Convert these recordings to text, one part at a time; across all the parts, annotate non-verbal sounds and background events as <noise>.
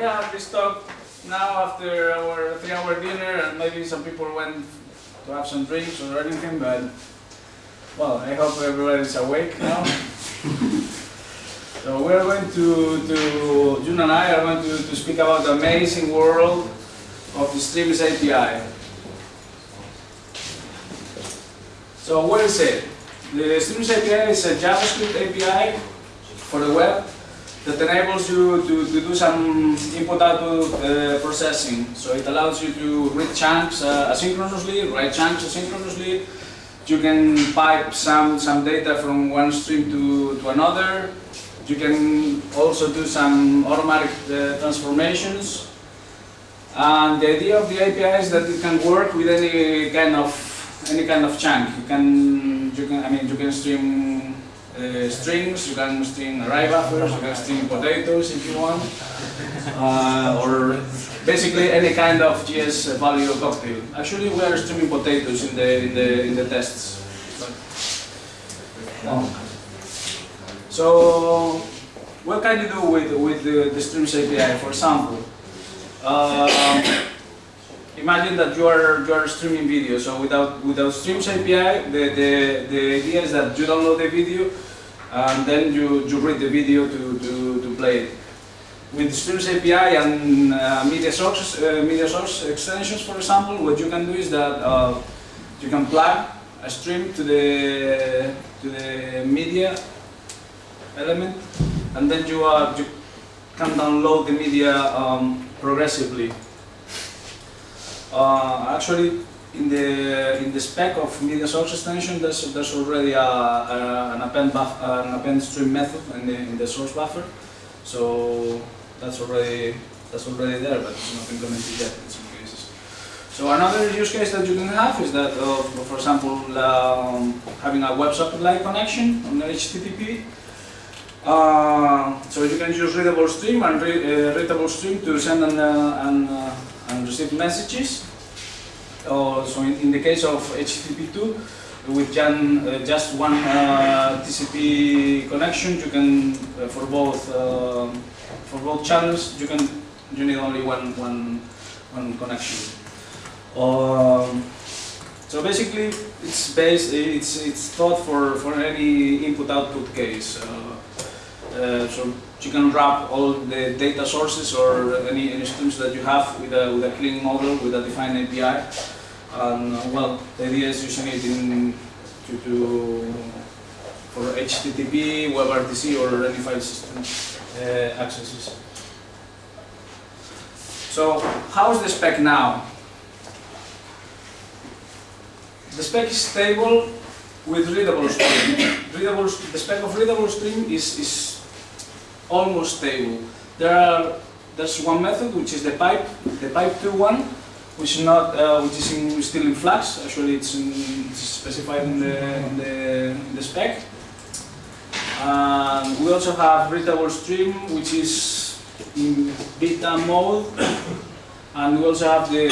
we have this talk now after our three-hour dinner, and maybe some people went to have some drinks or anything, but well, I hope everyone is awake now. so we're going to, to Youenn and I are going to, to speak about the amazing world of the Streams API. So what is it? The Streams API is a JavaScript API for the web that enables you to, to do some input-output uh, processing. So it allows you to read chunks uh, asynchronously, write chunks asynchronously. You can pipe some, some data from one stream to, to another. You can also do some automatic uh, transformations. And the idea of the API is that it can work with any kind of any kind of chunk. You can you can I mean you can stream uh, strings, you can string array buffers, you can string potatoes if you want, uh, or basically any kind of JS value cocktail. Actually, we are streaming potatoes in the in the in the tests. Um, so, what can you do with with the, the Streams API? For example, uh, imagine that you are you are streaming video. So without without Streams API, the the the idea is that you download the video and then you you read the video to to, to play it. With Streams API and uh, media source uh, media source extensions, for example, what you can do is that uh, you can plug a stream to the to the media element, and then you uh, you can download the media um, progressively. Uh, actually, in the in the spec of media source extension, there's there's already a, a, an append buff, an append stream method in the in the source buffer, so that's already that's already there, but it's not implemented yet in some cases. So another use case that you can have is that, uh, for example, um, having a WebSocket-like connection on HTTP. Uh, so you can use readable stream and re uh, readable stream to send and, uh, and, uh, receive messages. Uh, so in, in, the case of HTTP2, with Jan, uh, just one TCP connection, you can for both for both channels you can you need only one one one connection. Um, so basically, it's based it's it's thought for for any input-output case. Uh, so you can wrap all the data sources or any, any streams that you have with a, with a clean model, with a defined API. And uh, well, the idea is using it in, to, to, for HTTP, WebRTC or any file system uh, accesses. So how's the spec now? The spec is stable with readable stream. <coughs> readable, the spec of readable stream is, is almost stable. There are there's one method which is the pipe, the pipe 2 one, which is not uh, which is in, still in Flux. Actually, it's, in, it's specified in the, in the, in the spec. And we also have readable stream, which is in beta mode. And we also have the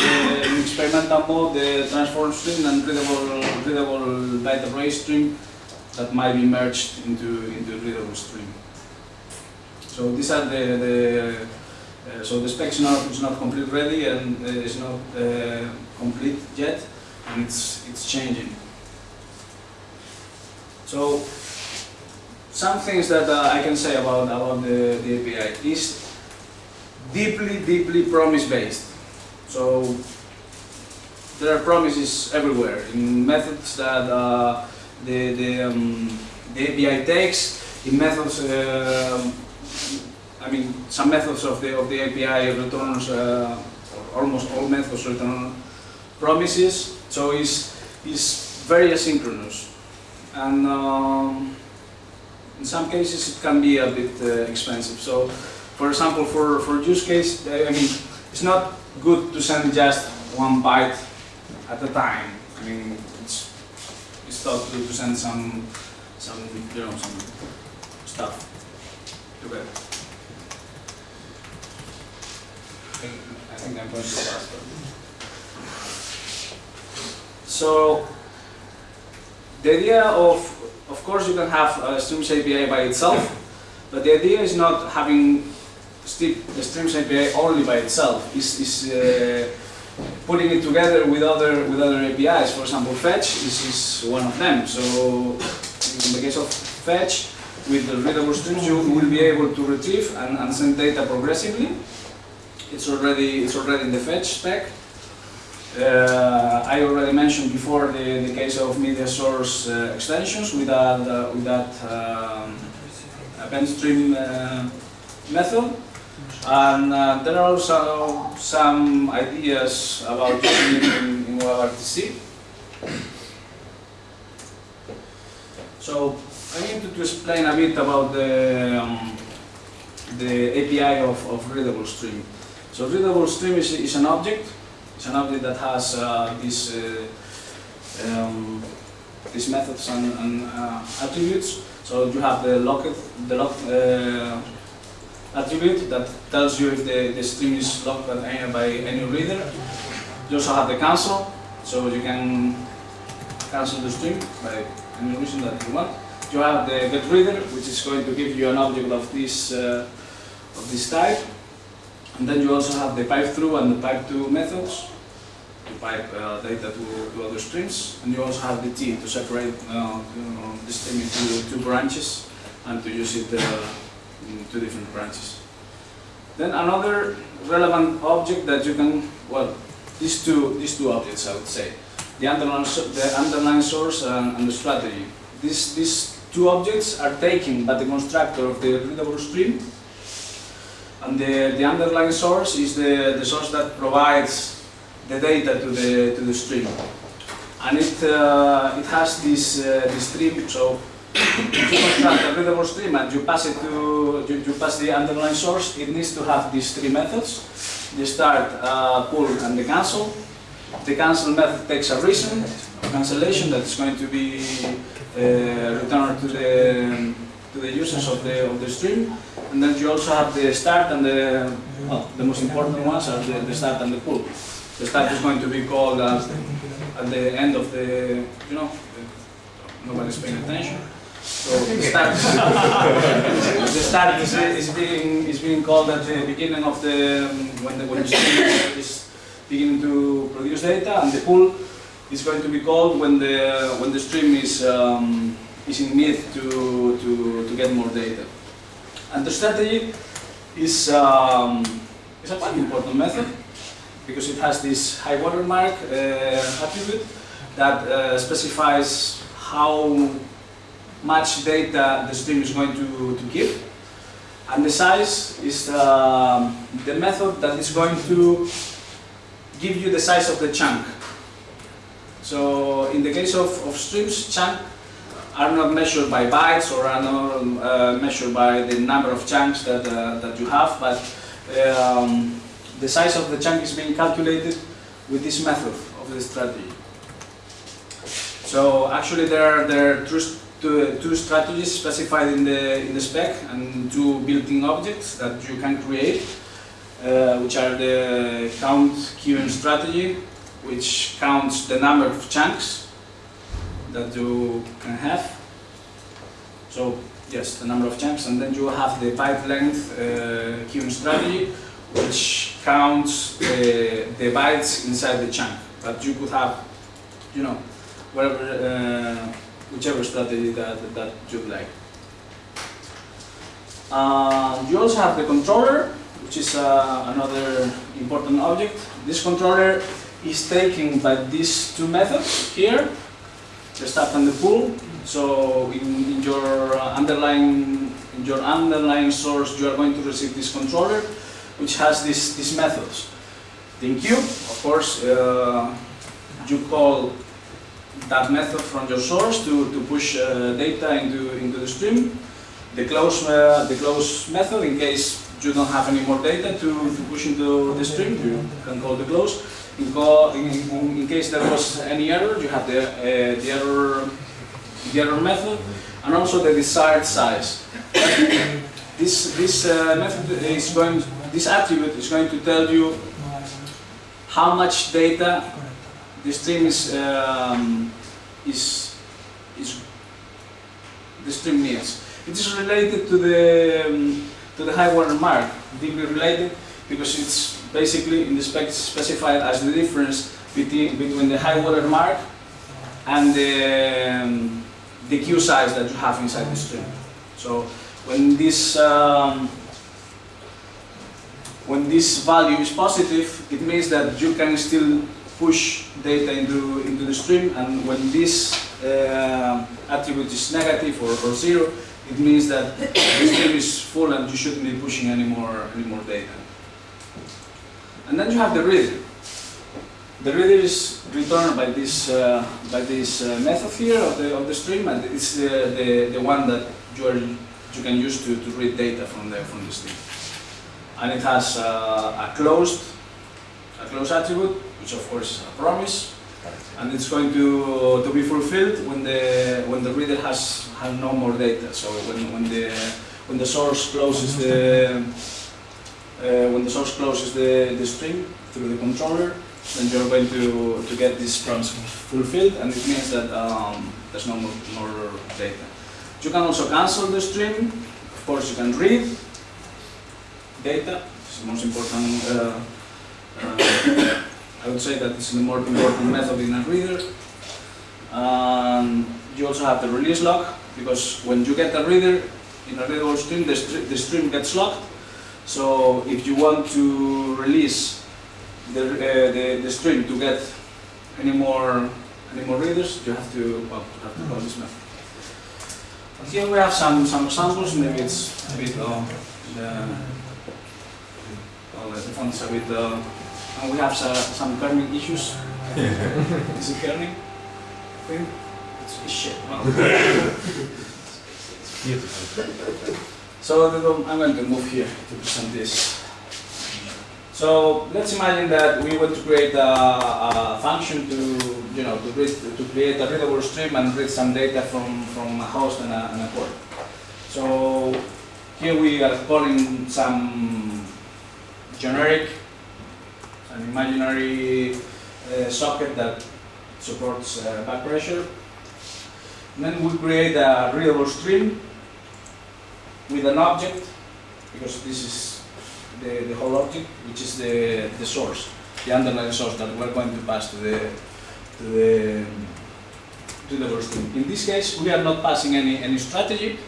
experimental mode, the transform stream and readable readable byte array stream that might be merged into into readable stream. So these are the, the uh, so the spec is not is not complete ready and uh, not uh, complete yet, and it's it's changing. So some things that uh, I can say about about the, the API is deeply deeply promise based. So there are promises everywhere in methods that uh, the the, um, the API takes in methods. I mean, some methods of the of the API returns, uh, almost all methods return promises. So it's it's very asynchronous, and um, in some cases it can be a bit uh, expensive. So, for example, for for use case, I mean, it's not good to send just one byte at a time. I mean, it's it's thought to, to send some some you know some stuff together. I think I'm going too fast. So the idea of, of course, you can have a Streams API by itself, but the idea is not having the Streams API only by itself. Is is uh, putting it together with other with other APIs. For example, Fetch is, is one of them. So in the case of Fetch, with the readable streams, you will be able to retrieve and, and send data progressively. It's already it's already in the Fetch spec. Uh, I already mentioned before the, the case of media source uh, extensions with that, uh, with that um, append stream uh, method. And uh, there are also some ideas about <coughs> using in, in WebRTC. So I need to, to explain a bit about the, um, the API of, of readable stream. So readable stream is, is an object it's an object that has uh, these, uh, um, these methods and, and uh, attributes. So you have the locked, the lock, uh, attribute that tells you if the, the stream is locked by any, by any reader. You also have the cancel, so you can cancel the stream by any reason that you want. You have the get reader, which is going to give you an object of this, uh, of this type. And then you also have the pipe through and the pipe to methods to pipe uh, data to, to other streams. And you also have the tee to separate uh, the stream into two branches and to use it uh, in two different branches. Then another relevant object that you can, well, these two, these two objects I would say, the underlying, the underlying source and, and the strategy. These, these two objects are taken by the constructor of the readable stream and the, the underlying source is the, the source that provides the data to the, to the stream. And it, uh, it has this, uh, this stream, so if you construct a readable stream and you pass it to, you, you pass the underlying source, it needs to have these three methods. The start, uh, pull, and the cancel. The cancel method takes a reason of cancellation that is going to be uh, returned to the, to the users of the, of the stream. And then you also have the start and the, well, the most important ones are the, the start and the pull. The start is going to be called as at the end of the, you know, the, nobody's paying attention. So the start, <laughs> the start is, is being is being called at the beginning of the when the when the stream is beginning to produce data, and the pull is going to be called when the when the stream is um, is in need to to to get more data. And the strategy is um, is a quite important method because it has this high watermark uh, attribute that uh, specifies how much data the stream is going to, to give. And the size is um, the method that is going to give you the size of the chunk. So in the case of, of streams, chunk are not measured by bytes or are not uh, measured by the number of chunks that, uh, that you have, but um, the size of the chunk is being calculated with this method of the strategy. So actually there are, there are two, two, two strategies specified in the, in the spec and two built-in objects that you can create, uh, which are the count queuing strategy, which counts the number of chunks that you can have. So yes, the number of chunks, and then you have the byte length uh, strategy, which counts the, the bytes inside the chunk. But you could have, you know, whatever, uh, whichever strategy that, that you'd like. Uh, you also have the controller, which is uh, another important object. This controller is taken by these two methods here, the start and the pull. So in, in your uh, underlying in your underlying source, you are going to receive this controller, which has these these methods. The enqueue, of course, uh, you call that method from your source to, to push uh, data into, into the stream. The close, uh, the close method, in case you don't have any more data to, to push into the stream, you can call the close. In, in, in, case there was any error, you have the, uh, the, error, the error method and also the desired size. this this uh, method is going, this attribute is going to tell you how much data the stream is um, is is the stream needs. It is related to the um, to the high water mark deeply related because it's basically in the spec specified as the difference between, between the high water mark and the, um, the queue size that you have inside the stream. So when this um, when this value is positive, it means that you can still push data into, into the stream, and when this uh, attribute is negative or, or zero, it means that the stream is full and you shouldn't be pushing any more, any more data. And then you have the reader. The reader is returned by this, uh, by this uh, method here of the, of the stream, and it's the, the, the one that you, are, you can use to, to read data from the, from the stream and it has uh, a closed a closed attribute, which of course is a promise, and it's going to, to be fulfilled when the when the reader has has no more data. So when, when the when the source closes the uh, when the source closes the, the stream through the controller, then you're going to, to get this promise fulfilled, and it means that um, there's no more, more data. You can also cancel the stream. Of course, you can read data. It's the most important, uh, uh, <coughs> I would say that it's the more important method in a reader. Um, you also have the release lock, because when you get a reader in a readable stream, the, st the stream gets locked. So if you want to release the, uh, the, the stream to get any more any more readers, you have to well, you have to call this method. And here we have some some examples. Maybe it's a bit of the well, the font is a bit. Uh, and we have uh, some kerning issues. <laughs> is it kerning? It's, it's shit. Well. <laughs> <laughs> so I'm going to move here to present this. So let's imagine that we want to create a, a, function to, you know, to, read, to create a readable stream and read some data from, from a host and a, and a port. So here we are calling some generic, an imaginary uh, socket that supports uh, back pressure. And then we create a readable stream with an object, because this is the, the whole object, which is the, the source, the underlying source that we're going to pass to the to the to the stream. In this case, we are not passing any any strategy.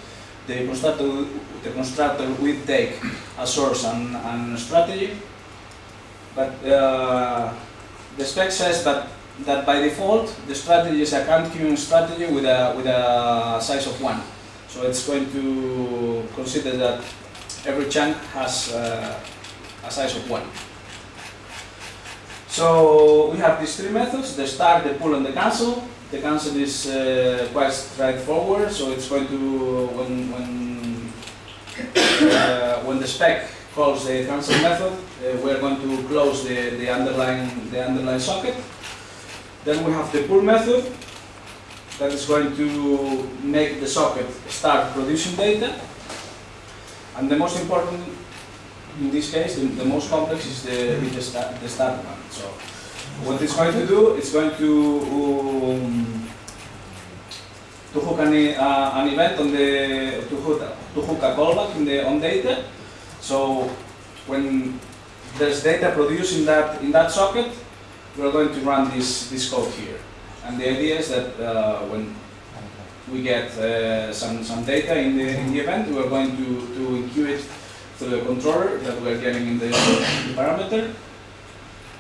The constructor the constructor will take a source and, and strategy, but uh, the spec says that that by default the strategy is a count queuing strategy with a with a size of one. So it's going to consider that every chunk has uh, a size of 1. So we have these three methods, the start, the pull and the cancel. The cancel is uh, quite straightforward, so it's going to, when, when, uh, when the spec calls the cancel method, uh, we're going to close the, the, underlying, the underlying socket. Then we have the pull method, that is going to make the socket start producing data. And the most important, in this case, the, the most complex is the, the, start, the start one. So what it's going to do, it's going to um, to hook an, uh, an event on the to hook, to hook a callback in the on data. So when there's data produced in that in that socket, we're going to run this this code here. And the idea is that uh, when we get uh, some, some data in the, in the event, we are going to, to enqueue it through the controller that we are getting in the, the parameter.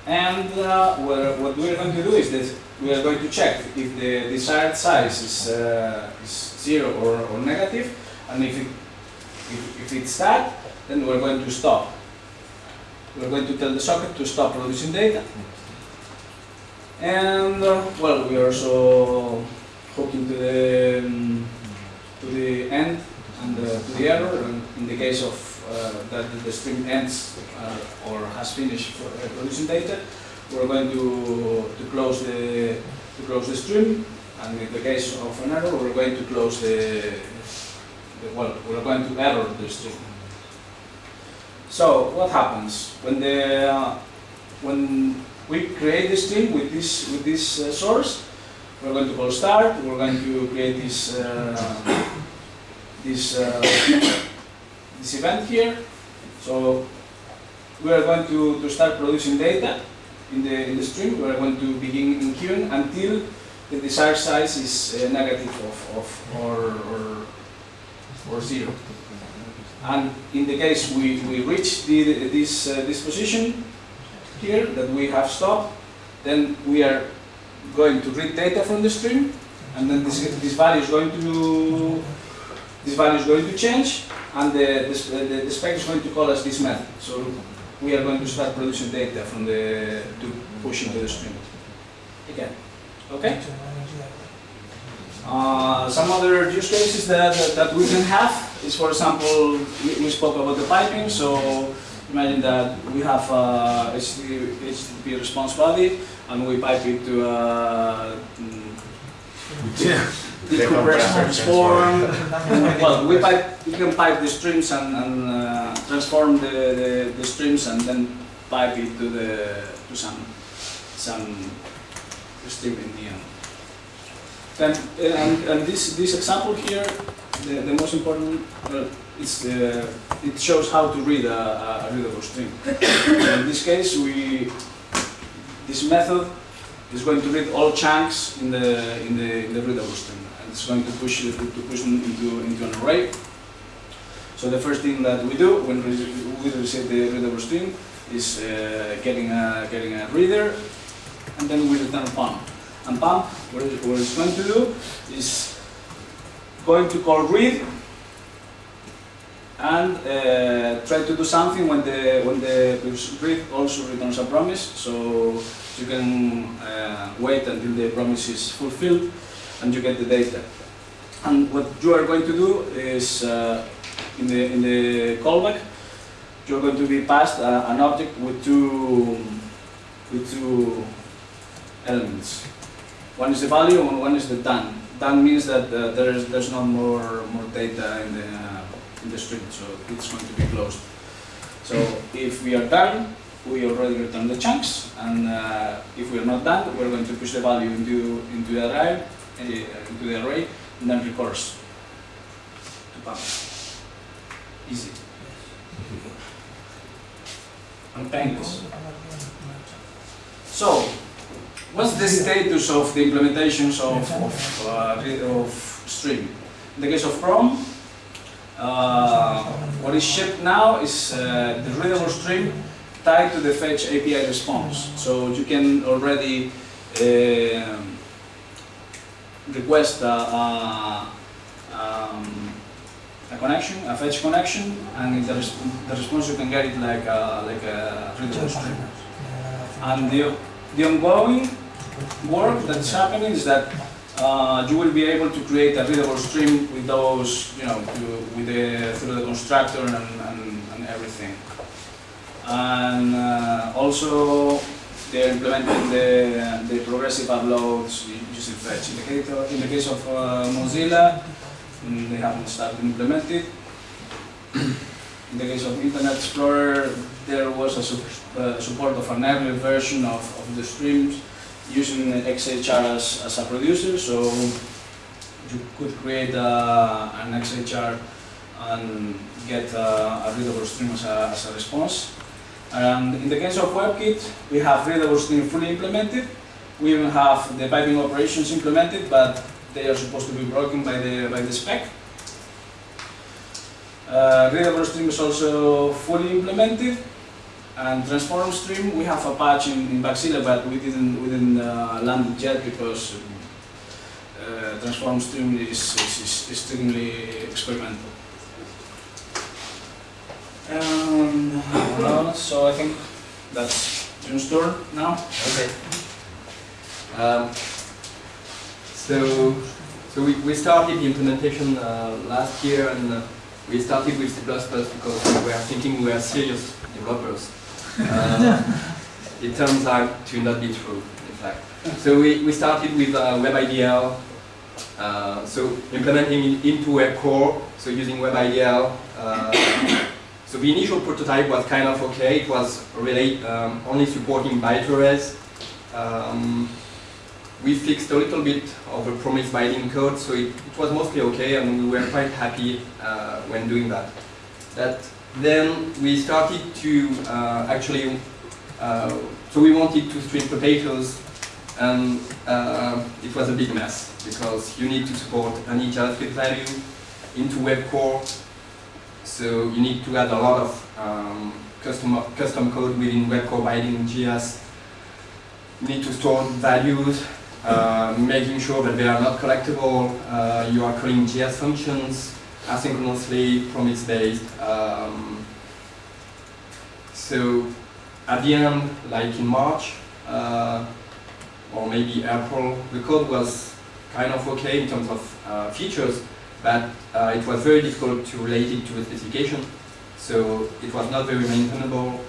And uh, what we are going to do is that we are going to check if the desired size is, uh, is zero or, or negative, and if, it, if, if it's that, then we're going to stop. We're going to tell the socket to stop producing data. And uh, well, we are also hooking to the um, to the end and uh, to the error. And in the case of uh, that the stream ends uh, or has finished for, producing data, we're going to to close the to close the stream. And in the case of an error, we're going to close the, the well, we're going to error the stream. So what happens when the when we create this stream with this with this uh, source. We're going to call start. We're going to create this uh, this uh, this event here, So we are going to, to start producing data in the, in the stream. We are going to begin in queuing until the desired size is uh, negative of, of or, or, or zero. And in the case we, we reach the, this, uh, this position here that we have stopped, then we are going to read data from the stream, and then this, this value is going to this value is going to change, and the, this, the, the spec is going to call us this method. So we are going to start producing data from the to push into the stream again. Okay. Uh, some other use cases that, that, that we can have is, for example, we, we spoke about the piping. So imagine that we have a HTTP, HTTP response body and we pipe it to a mm, <laughs> decompress transform. <laughs> well, we pipe, we can pipe the streams and, and uh, transform the, the, the streams and then pipe it to the to some some stream in the end. Then, and, and this this example here, the, the most important, it's the, it shows how to read a, a readable string. <coughs> in this case, we this method is going to read all chunks in the in the in the readable string, and it's going to push to push them into into an array. So the first thing that we do when we receive the readable string is uh, getting a getting a reader, and then we return pump. And pump, what it's going to do is going to call read and uh, try to do something when the when the read also returns a promise. So you can uh, wait until the promise is fulfilled and you get the data. And what you are going to do is uh, in the in the callback, you're going to be passed uh, an object with two with two elements. One is the value and one is the done. Done means that uh, there is there's no more more data in the uh, in the string, so it's going to be closed. So if we are done, we already return the chunks, and uh, if we are not done, we're going to push the value into into the array, uh, into the array, and then recurse to pump. Easy and painless. So, what's the status of the implementations of of, uh, of Stream? In the case of Chrome, uh, what is shipped now is uh, the readable stream tied to the fetch API response. So you can already uh, request a, a, um, a, connection, a fetch connection, and in the, res the response you can get it like a, like a readable stream. And the, the ongoing work that's happening is that uh, you will be able to create a readable stream with those, you know, with the, through the constructor and, and, and everything. And uh, also, they're implementing the, the progressive uploads using fetch. In the case of, the case of uh, Mozilla, they haven't started implementing. In the case of Internet Explorer, there was a uh, support of an earlier version of, of the streams using XHR as, as a producer, so you could create a, an XHR and get a, a readable stream as a, as a response. And in the case of WebKit, we have readable stream fully implemented. We even have the piping operations implemented, but they are supposed to be broken by the, by the spec. Uh, readable stream is also fully implemented. And transform stream, we have a patch in, in Bugzilla, but we didn't, we didn't uh, land it yet because uh, transform stream is, is, is extremely experimental. Um, so I think that's Youenn's turn now. Okay. Um, so, so we, we started the implementation uh, last year, and uh, we started with C++ because we were thinking we were serious developers. <laughs> Uh, it turns out to not be true, in fact. So we, we started with uh, WebIDL, uh, so implementing it into WebCore, so using WebIDL. Uh, <coughs> so the initial prototype was kind of okay. It was really um, only supporting byte arrays. Um, we fixed a little bit of the promise binding code, so it, it was mostly okay, and we were quite happy uh, when doing that. That then we started to uh, actually, uh, so we wanted to stream potatoes and uh, it was a big mess because you need to support any JavaScript value into WebCore. So you need to add a lot of um, custom, custom code within WebCore binding JS. You need to store values, uh, making sure that they are not collectible. Uh, you are calling JS functions asynchronously, promise-based. Um, so at the end, like in March, uh, or maybe April, the code was kind of okay in terms of uh, features, but uh, it was very difficult to relate it to the specification. So it was not very maintainable.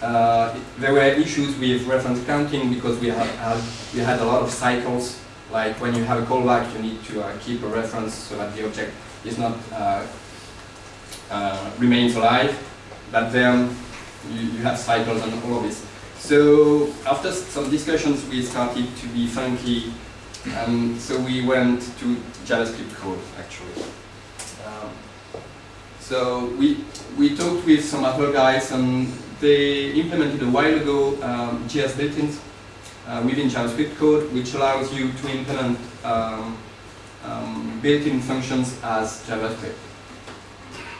Uh, there were issues with reference counting because we had, had, we had a lot of cycles. Like when you have a callback, you need to uh, keep a reference so that the object is not uh, uh, remains alive. But then you, you have cycles and all of this. So after some discussions, we started to be funky, and so we went to JavaScript code actually. Um, so we we talked with some other guys, and they implemented a while ago um, JS built-ins uh, within JavaScript code, which allows you to implement um, um, built-in functions as JavaScript.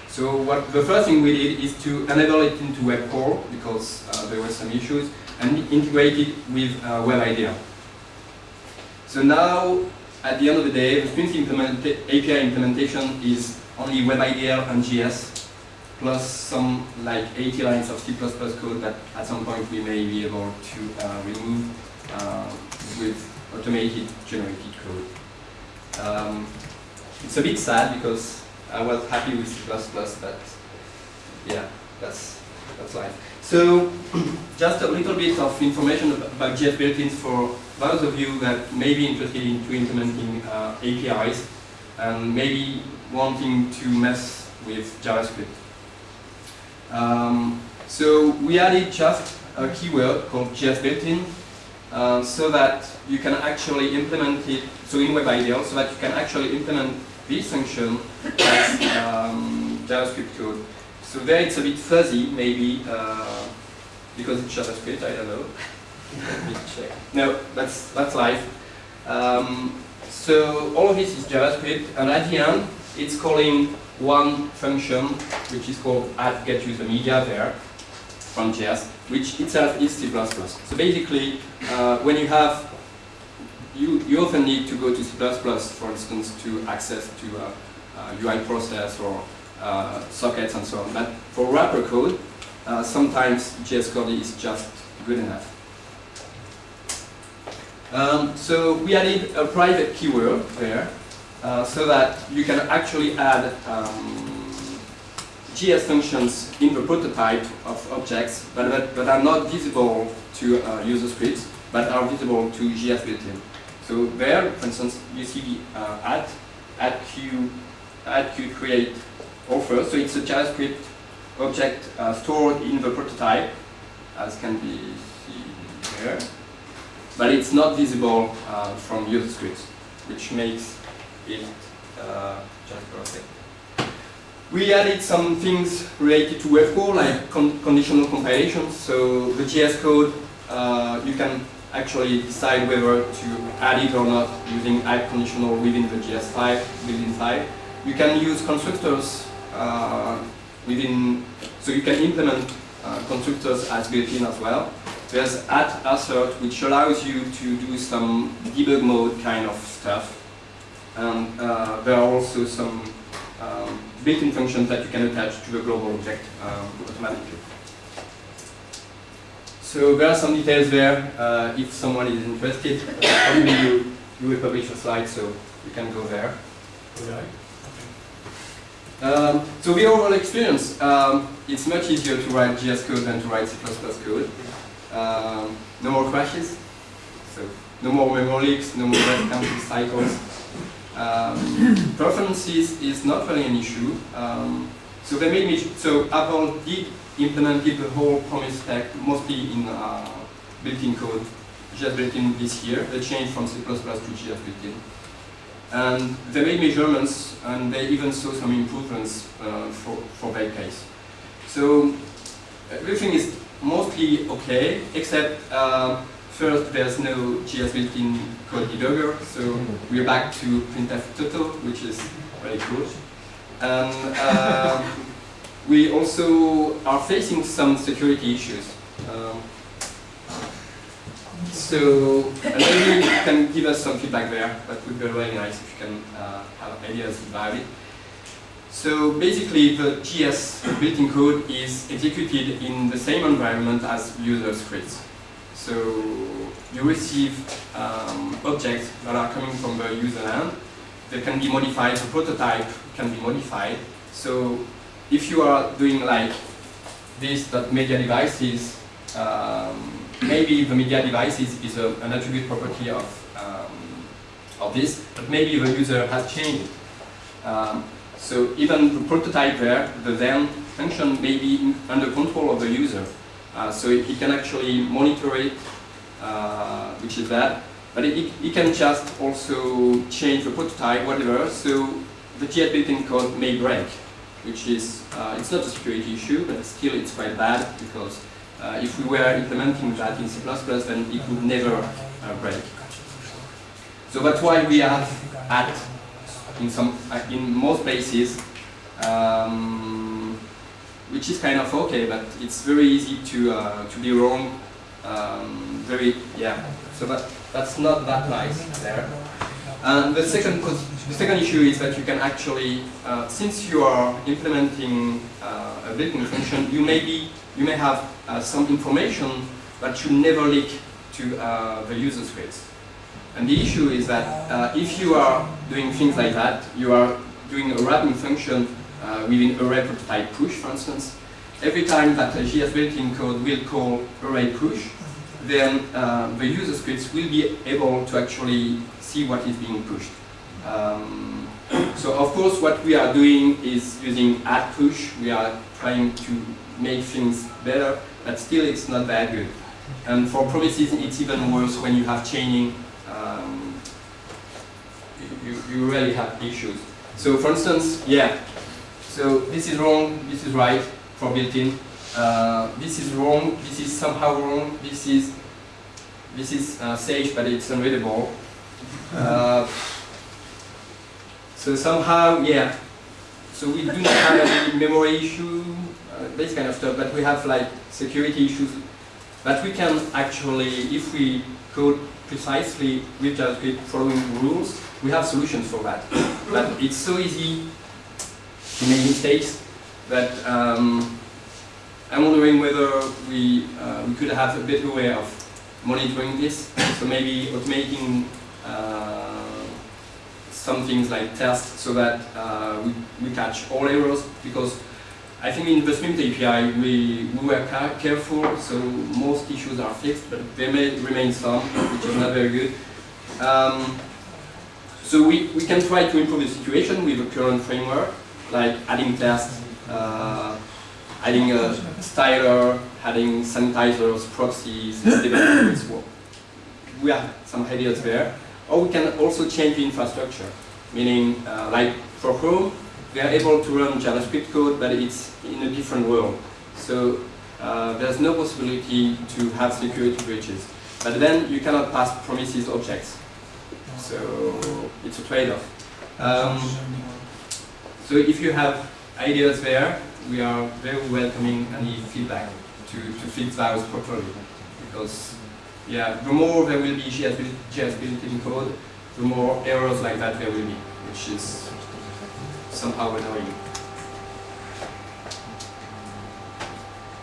So what the first thing we did is to enable it into WebCore because uh, there were some issues and integrate it with uh. So now, at the end of the day, the Streams implement API implementation is only WebIDL and JS plus some like 80 lines of C++ code that at some point we may be able to uh, remove uh, with automated generated code. Um, it's a bit sad because I was happy with C++, but yeah, that's, that's life. So, <clears throat> just a little bit of information about JS built-ins for those of you that may be interested into implementing uh, APIs and maybe wanting to mess with JavaScript. Um, so we added just a keyword called JS built-in uh, so that you can actually implement it, so in WebIDL, so that you can actually implement this function as um, JavaScript code. So there it's a bit fuzzy, maybe, uh, because it's JavaScript, I don't know. Let me check. no, that's, that's life. Um, so all of this is JavaScript, and at the end, it's calling one function, which is called add get user media there, from JS, which itself is C++. So basically, uh, when you have you, you often need to go to C++, for instance, to access to a, a UI process or uh, sockets and so on. But for wrapper code, uh, sometimes JS code is just good enough. Um, so we added a private keyword there, uh, so that you can actually add um, JS functions in the prototype of objects, but that, are not visible to uh, user scripts, but are visible to JS built-in. So there, for instance, you see the uh, add, queue create offer. So it's a JavaScript object uh, stored in the prototype, as can be seen here. But it's not visible uh, from user scripts, which makes uh. We added some things related to WebCore, like con conditional compilation. So the JS code, uh, you can actually decide whether to add it or not using add conditional within the JS5 built-in file. You can use constructors uh, within, so you can implement uh, constructors as built-in as well. There's add assert, which allows you to do some debug mode kind of stuff. And uh, there are also some um, built-in functions that you can attach to the global object um, automatically. So there are some details there. Uh, if someone is interested, probably you, you will publish a slide, so you can go there. Okay. Um, so the overall experience, um, it's much easier to write JS code than to write C++ code. Um, no more crashes, so no more memory leaks, no more counting cycles. Um, <coughs> performances is not really an issue. Um, so they made me, so Apple did implemented the whole promise stack mostly in uh, built-in code, JS built-in this year. They changed from C++ to JS built-in. And they made measurements and they even saw some improvements uh, for, for case. So everything is mostly okay, except uh, first there's no JS built-in code debugger, so we're back to printf total, which is very cool. Uh, <laughs> we also are facing some security issues. Um, so maybe you can give us some feedback there. That would be really nice if you can uh, have ideas about it. So basically, the JS built-in code is executed in the same environment as user scripts. So you receive um, objects that are coming from the user land. They can be modified. The prototype can be modified. So if you are doing like this that media devices, um, maybe the media devices is a, an attribute property of um, of this, but maybe the user has changed. Um, so even the prototype there, the then function may be under control of the user. Uh, so he can actually monitor it, uh, which is bad. But it, it, can just also change the prototype, whatever, so the JS built-in code may break, which is, uh, it's not a security issue, but still it's quite bad because uh, if we were implementing that in C++, then it would never uh, break. So that's why we have at in some in most places, um, which is kind of okay, but it's very easy to uh, to be wrong. Um, very yeah. So that that's not that nice there. And the second the second issue is that you can actually, uh, since you are implementing uh, a built-in function, you may be you may have uh, some information that should never leak to uh, the user scripts. And the issue is that uh, if you are doing things like that, you are doing a wrapping function uh, within prototype push, for instance, every time that a JS built-in code will call array push, then uh, the user scripts will be able to actually see what is being pushed. Um, <coughs> so of course what we are doing is using add push, we are trying to make things better, but still it's not that good. And for promises it's even worse when you have chaining um, you, you really have issues. So for instance, yeah, so this is wrong, this is right for built-in. Uh, this is wrong, this is somehow wrong, this is this is uh, Sage, but it's unreadable. Uh, so somehow, yeah. So we do not have any memory issue, uh, this kind of stuff, but we have like security issues. But we can actually, if we code precisely with JavaScript following rules, we have solutions for that. but it's so easy to make mistakes that um, I'm wondering whether we, uh, we could have a better way of monitoring this. So maybe automating uh, some things like tests so that uh, we, we catch all errors because I think in the Smint API we, we were careful, so most issues are fixed, but there may remain some, which is not very good. Um, so we, we can try to improve the situation with the current framework, like adding tests, uh, adding a styler, adding sanitizers, proxies, we have some ideas there. Or we can also change the infrastructure, meaning uh, like for Chrome, we are able to run JavaScript code, but it's in a different world. So uh, there's no possibility to have security breaches. But then you cannot pass promises objects. So it's a trade-off. Um, so if you have ideas there, we are very welcoming any feedback to, to fix those properly. Because yeah, the more there will be JS built-in code, the more errors like that there will be, which is somehow annoying.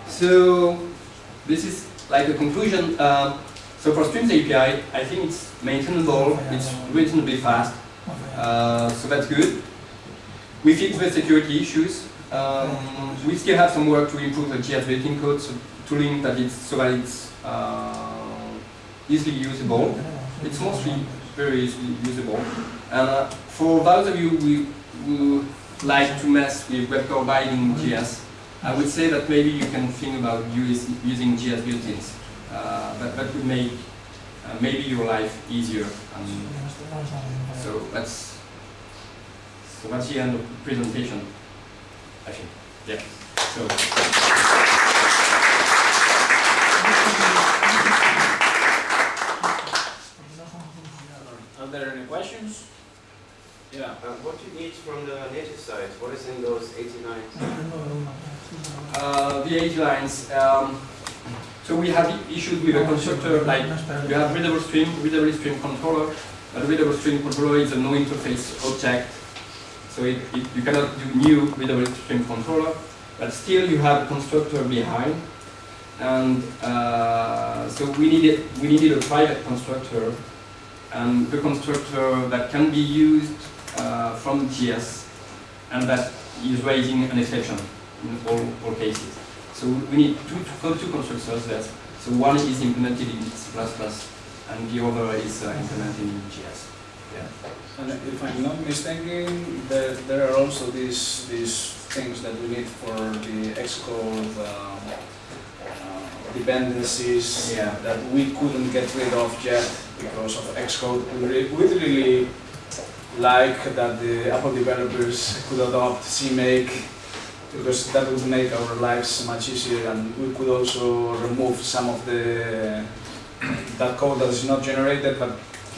So this is like the conclusion. Um, so for Streams API, I think it's maintainable, it's written reasonably fast, uh, so that's good. We fix the security issues. Um, we still have some work to improve the JS built-in code, so tooling that it's so that it's uh, easily usable. It's mostly very easily usable. And uh, for those of you who, who like to mess with web binding JS, I would say that maybe you can think about use, using JS built-ins. Uh, that, that would make uh, maybe your life easier. Um, so that's so that's the end of the presentation. I think. Yeah. So, Are there any questions? Yeah. Uh, what you need from the native side? What is in those 89? uh, the age lines. Um, so we have issues with a constructor like you have readable stream, readable stream controller. A readable stream controller is a no interface object. So it, it, you cannot do new readable stream controller, but still you have a constructor behind. And uh, so we needed, we needed a private constructor and the constructor that can be used uh, from JS and that is raising an exception in all, all cases. So we need two, two, two constructors there. So one is implemented in C++ and the other is uh, implemented in JS. Yeah. And if I'm not mistaken, there, there are also these, these things that we need for the Xcode um, uh, dependencies Yeah. that we couldn't get rid of yet because of Xcode. We re- we really like that the Apple developers could adopt CMake because that would make our lives much easier and we could also remove some of the that code that is not generated but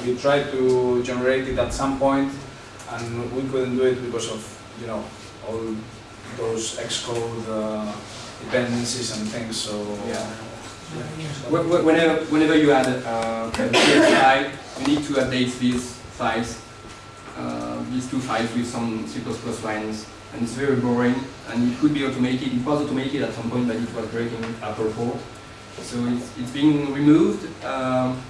we tried to generate it at some point and we couldn't do it because of you know all those Xcode uh, dependencies and things so Yeah. Wh- wh- Whenever, whenever you add uh, a JS file, you need to update these files, uh, these two files with some C++ lines, and it's very boring, and it could be automated, it was automated at some point, but it was breaking Apple 4. So it's, it's being removed, um,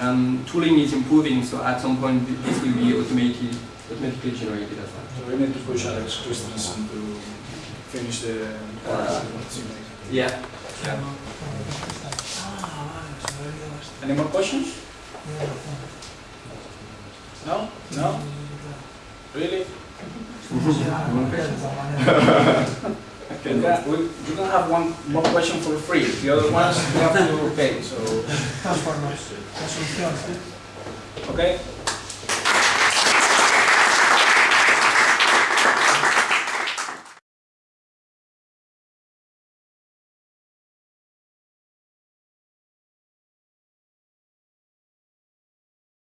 and tooling is improving, so at some point this will be automated, automatically generated as well. So we need to push Alex Christensen to finish the Uh, CMake. Yeah. yeah. Any more questions? No? No? Really? <laughs> <laughs> Okay. We can, we, we can have one more question for free. The other ones we have to pay. So, Transformers, okay.